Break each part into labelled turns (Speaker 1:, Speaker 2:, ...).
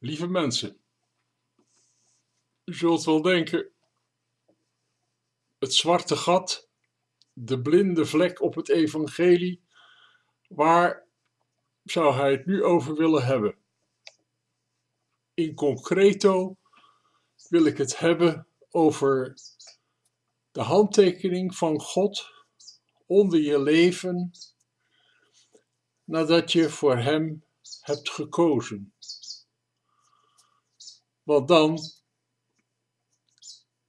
Speaker 1: Lieve mensen, u zult wel denken, het zwarte gat, de blinde vlek op het evangelie, waar zou hij het nu over willen hebben? In concreto wil ik het hebben over de handtekening van God onder je leven nadat je voor Hem hebt gekozen. Want dan,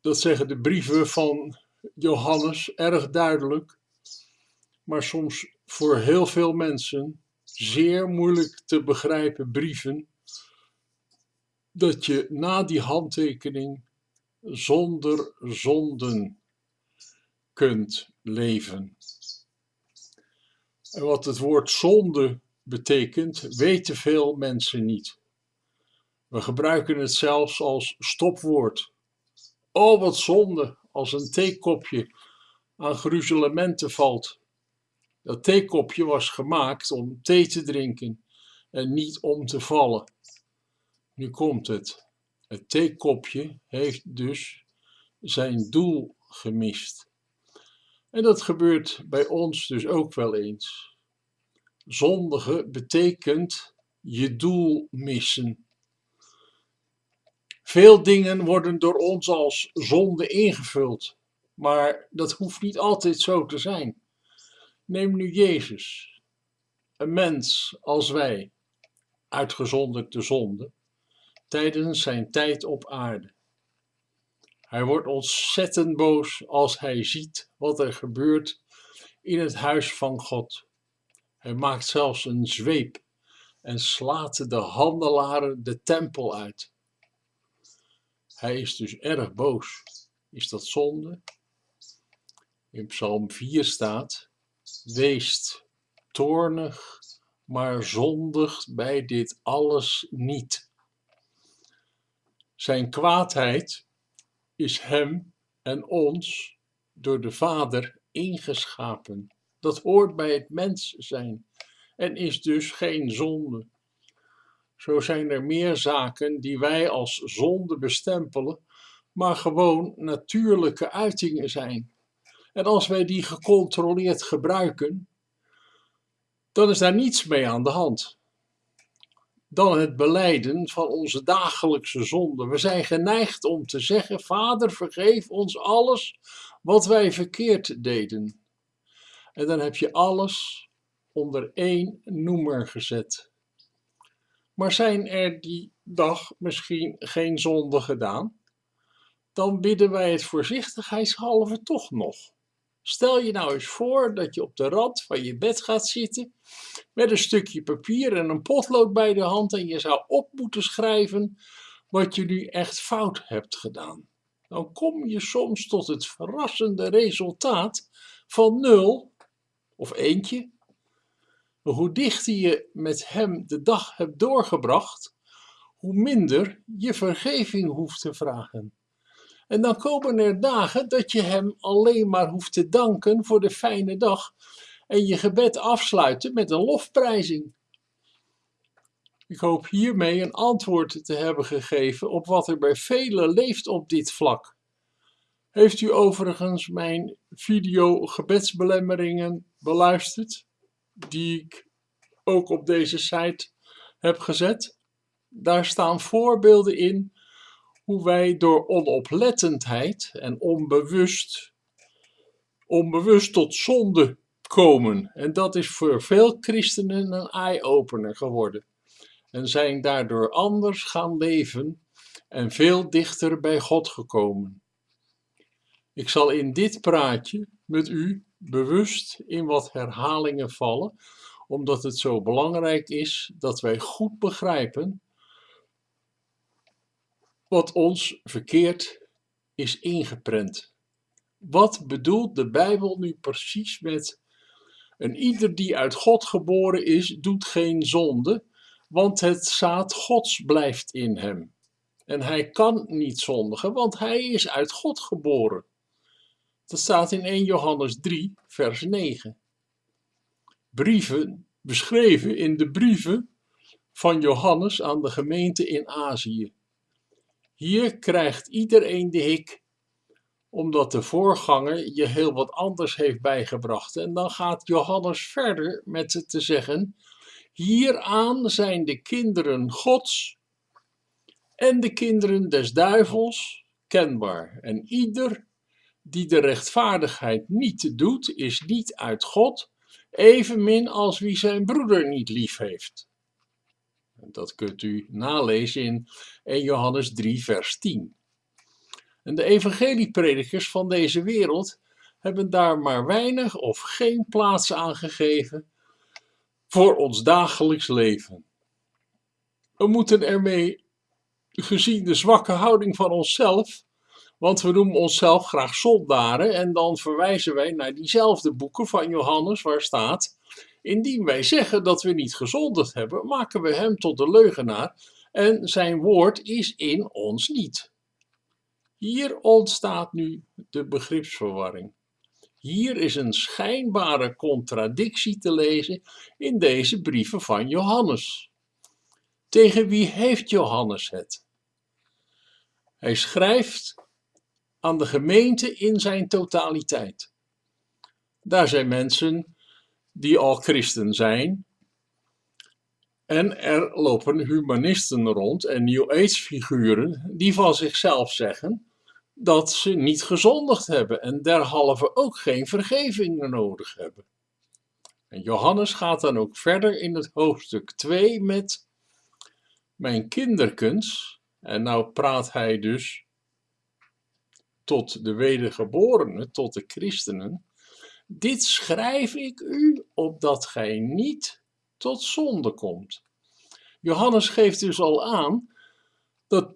Speaker 1: dat zeggen de brieven van Johannes erg duidelijk, maar soms voor heel veel mensen zeer moeilijk te begrijpen brieven, dat je na die handtekening zonder zonden kunt leven. En wat het woord zonde betekent, weten veel mensen niet. We gebruiken het zelfs als stopwoord. Oh, wat zonde als een theekopje aan gruzelementen valt. Dat theekopje was gemaakt om thee te drinken en niet om te vallen. Nu komt het. Het theekopje heeft dus zijn doel gemist. En dat gebeurt bij ons dus ook wel eens. Zondige betekent je doel missen. Veel dingen worden door ons als zonde ingevuld, maar dat hoeft niet altijd zo te zijn. Neem nu Jezus, een mens als wij, uitgezonderd de zonde, tijdens zijn tijd op aarde. Hij wordt ontzettend boos als hij ziet wat er gebeurt in het huis van God. Hij maakt zelfs een zweep en slaat de handelaren de tempel uit. Hij is dus erg boos. Is dat zonde? In Psalm 4 staat: Weest toornig, maar zondigt bij dit alles niet. Zijn kwaadheid is hem en ons door de Vader ingeschapen. Dat hoort bij het mens zijn en is dus geen zonde. Zo zijn er meer zaken die wij als zonde bestempelen, maar gewoon natuurlijke uitingen zijn. En als wij die gecontroleerd gebruiken, dan is daar niets mee aan de hand. Dan het beleiden van onze dagelijkse zonde. We zijn geneigd om te zeggen: Vader, vergeef ons alles wat wij verkeerd deden. En dan heb je alles onder één noemer gezet. Maar zijn er die dag misschien geen zonde gedaan? Dan bidden wij het voorzichtigheidshalve toch nog. Stel je nou eens voor dat je op de rand van je bed gaat zitten met een stukje papier en een potlood bij de hand en je zou op moeten schrijven wat je nu echt fout hebt gedaan. Dan kom je soms tot het verrassende resultaat van nul of eentje hoe dichter je met hem de dag hebt doorgebracht, hoe minder je vergeving hoeft te vragen. En dan komen er dagen dat je hem alleen maar hoeft te danken voor de fijne dag en je gebed afsluiten met een lofprijzing. Ik hoop hiermee een antwoord te hebben gegeven op wat er bij velen leeft op dit vlak. Heeft u overigens mijn video gebedsbelemmeringen beluisterd? Die ik ook op deze site heb gezet. Daar staan voorbeelden in hoe wij door onoplettendheid en onbewust, onbewust tot zonde komen. En dat is voor veel christenen een eye-opener geworden. En zijn daardoor anders gaan leven en veel dichter bij God gekomen. Ik zal in dit praatje met u bewust in wat herhalingen vallen, omdat het zo belangrijk is dat wij goed begrijpen wat ons verkeerd is ingeprent. Wat bedoelt de Bijbel nu precies met een ieder die uit God geboren is, doet geen zonde, want het zaad Gods blijft in hem. En hij kan niet zondigen, want hij is uit God geboren. Dat staat in 1 Johannes 3, vers 9. Brieven beschreven in de brieven van Johannes aan de gemeente in Azië. Hier krijgt iedereen de hik, omdat de voorganger je heel wat anders heeft bijgebracht. En dan gaat Johannes verder met te zeggen: Hieraan zijn de kinderen Gods en de kinderen des duivels kenbaar. En ieder die de rechtvaardigheid niet doet, is niet uit God, evenmin als wie zijn broeder niet lief heeft. Dat kunt u nalezen in 1 Johannes 3, vers 10. En de evangeliepredikers van deze wereld hebben daar maar weinig of geen plaats aan gegeven voor ons dagelijks leven. We moeten ermee, gezien de zwakke houding van onszelf, want we noemen onszelf graag zondaren en dan verwijzen wij naar diezelfde boeken van Johannes waar staat: Indien wij zeggen dat we niet gezondigd hebben, maken we hem tot de leugenaar en zijn woord is in ons niet. Hier ontstaat nu de begripsverwarring. Hier is een schijnbare contradictie te lezen in deze brieven van Johannes. Tegen wie heeft Johannes het? Hij schrijft aan de gemeente in zijn totaliteit. Daar zijn mensen die al christen zijn. En er lopen humanisten rond en New Age figuren die van zichzelf zeggen dat ze niet gezondigd hebben en derhalve ook geen vergeving nodig hebben. En Johannes gaat dan ook verder in het hoofdstuk 2 met mijn kinderkens. En nou praat hij dus tot de wedergeborenen, tot de christenen. Dit schrijf ik u, opdat gij niet tot zonde komt. Johannes geeft dus al aan dat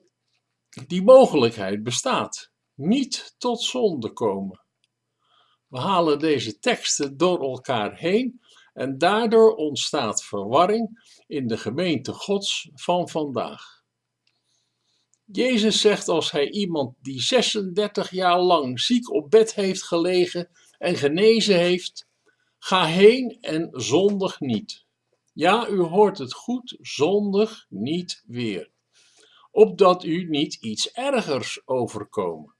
Speaker 1: die mogelijkheid bestaat. Niet tot zonde komen. We halen deze teksten door elkaar heen en daardoor ontstaat verwarring in de gemeente Gods van vandaag. Jezus zegt als hij iemand die 36 jaar lang ziek op bed heeft gelegen en genezen heeft, ga heen en zondig niet. Ja, u hoort het goed, zondig niet weer. Opdat u niet iets ergers overkomen.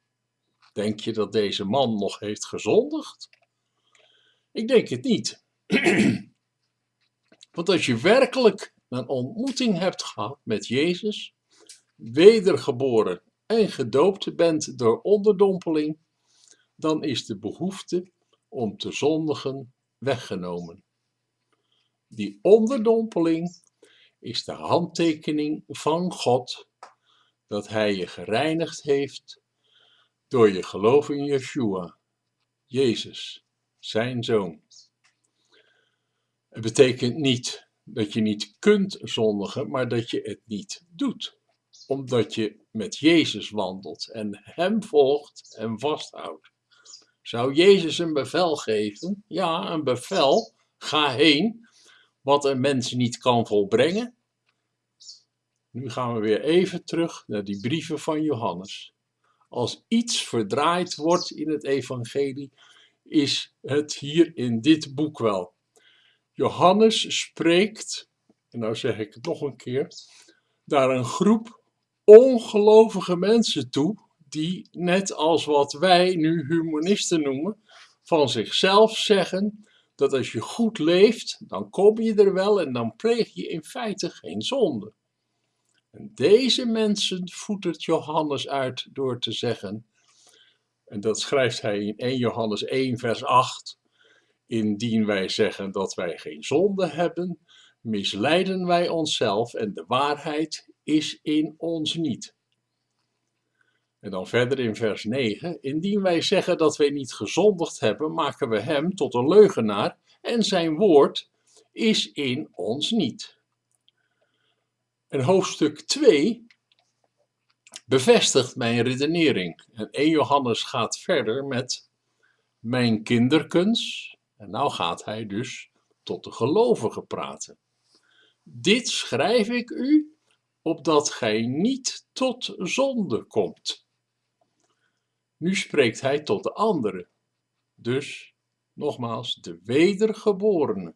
Speaker 1: Denk je dat deze man nog heeft gezondigd? Ik denk het niet. Want als je werkelijk een ontmoeting hebt gehad met Jezus, wedergeboren en gedoopt bent door onderdompeling, dan is de behoefte om te zondigen weggenomen. Die onderdompeling is de handtekening van God dat Hij je gereinigd heeft door je geloof in Yeshua, Jezus, zijn Zoon. Het betekent niet dat je niet kunt zondigen, maar dat je het niet doet omdat je met Jezus wandelt en Hem volgt en vasthoudt. Zou Jezus een bevel geven? Ja, een bevel. Ga heen, wat een mens niet kan volbrengen. Nu gaan we weer even terug naar die brieven van Johannes. Als iets verdraaid wordt in het evangelie, is het hier in dit boek wel. Johannes spreekt, en nou zeg ik het nog een keer, daar een groep ongelovige mensen toe, die net als wat wij nu humanisten noemen, van zichzelf zeggen dat als je goed leeft, dan kom je er wel en dan pleeg je in feite geen zonde. En deze mensen voetert Johannes uit door te zeggen, en dat schrijft hij in 1 Johannes 1 vers 8, indien wij zeggen dat wij geen zonde hebben, misleiden wij onszelf en de waarheid is in ons niet. En dan verder in vers 9. Indien wij zeggen dat wij niet gezondigd hebben, maken we hem tot een leugenaar en zijn woord is in ons niet. En hoofdstuk 2 bevestigt mijn redenering. En 1 Johannes gaat verder met mijn kinderkens. En nou gaat hij dus tot de gelovigen praten. Dit schrijf ik u, opdat gij niet tot zonde komt. Nu spreekt hij tot de anderen, dus nogmaals de wedergeborenen.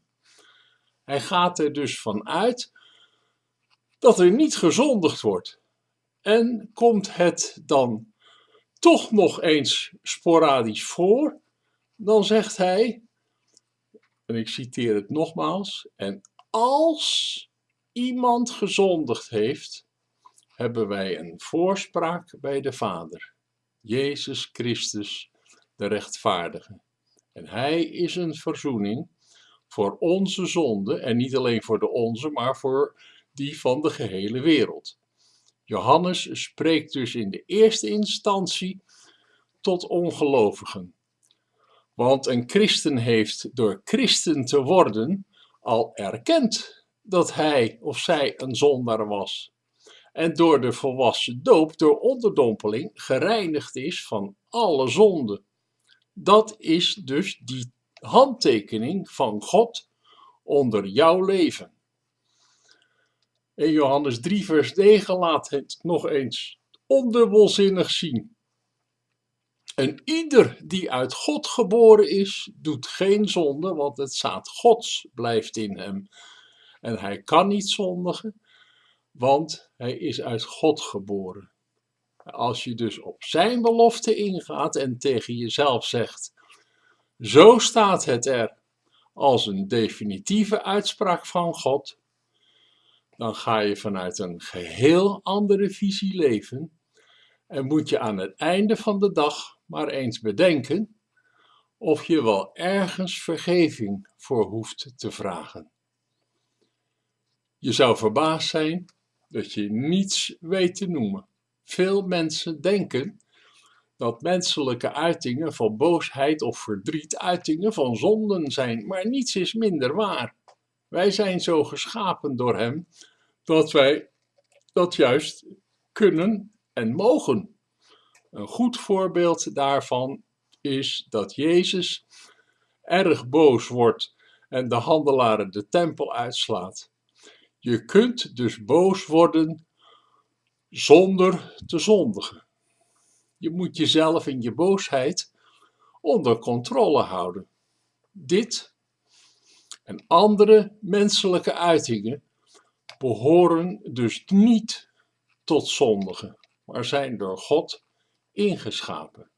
Speaker 1: Hij gaat er dus vanuit dat er niet gezondigd wordt. En komt het dan toch nog eens sporadisch voor, dan zegt hij, en ik citeer het nogmaals, en als iemand gezondigd heeft, hebben wij een voorspraak bij de Vader, Jezus Christus, de rechtvaardige. En hij is een verzoening voor onze zonde, en niet alleen voor de onze, maar voor die van de gehele wereld. Johannes spreekt dus in de eerste instantie tot ongelovigen. Want een christen heeft door christen te worden al erkend dat hij of zij een zondaar was. En door de volwassen doop, door onderdompeling, gereinigd is van alle zonden. Dat is dus die handtekening van God onder jouw leven. In Johannes 3, vers 9 laat het nog eens ondubbelzinnig zien. En ieder die uit God geboren is, doet geen zonde, want het zaad Gods blijft in hem. En hij kan niet zondigen, want hij is uit God geboren. Als je dus op zijn belofte ingaat en tegen jezelf zegt: Zo staat het er als een definitieve uitspraak van God, dan ga je vanuit een geheel andere visie leven en moet je aan het einde van de dag maar eens bedenken of je wel ergens vergeving voor hoeft te vragen. Je zou verbaasd zijn dat je niets weet te noemen. Veel mensen denken dat menselijke uitingen van boosheid of verdriet uitingen van zonden zijn, maar niets is minder waar. Wij zijn zo geschapen door Hem dat wij dat juist kunnen en mogen. Een goed voorbeeld daarvan is dat Jezus erg boos wordt en de handelaren de tempel uitslaat. Je kunt dus boos worden zonder te zondigen. Je moet jezelf in je boosheid onder controle houden. Dit en andere menselijke uitingen behoren dus niet tot zondigen, maar zijn door God ingeschapen.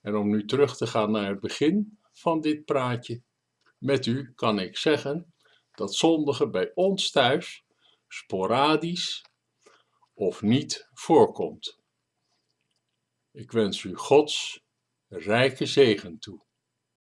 Speaker 1: En om nu terug te gaan naar het begin van dit praatje, met u kan ik zeggen dat zondigen bij ons thuis sporadisch of niet voorkomt. Ik wens u Gods rijke zegen toe.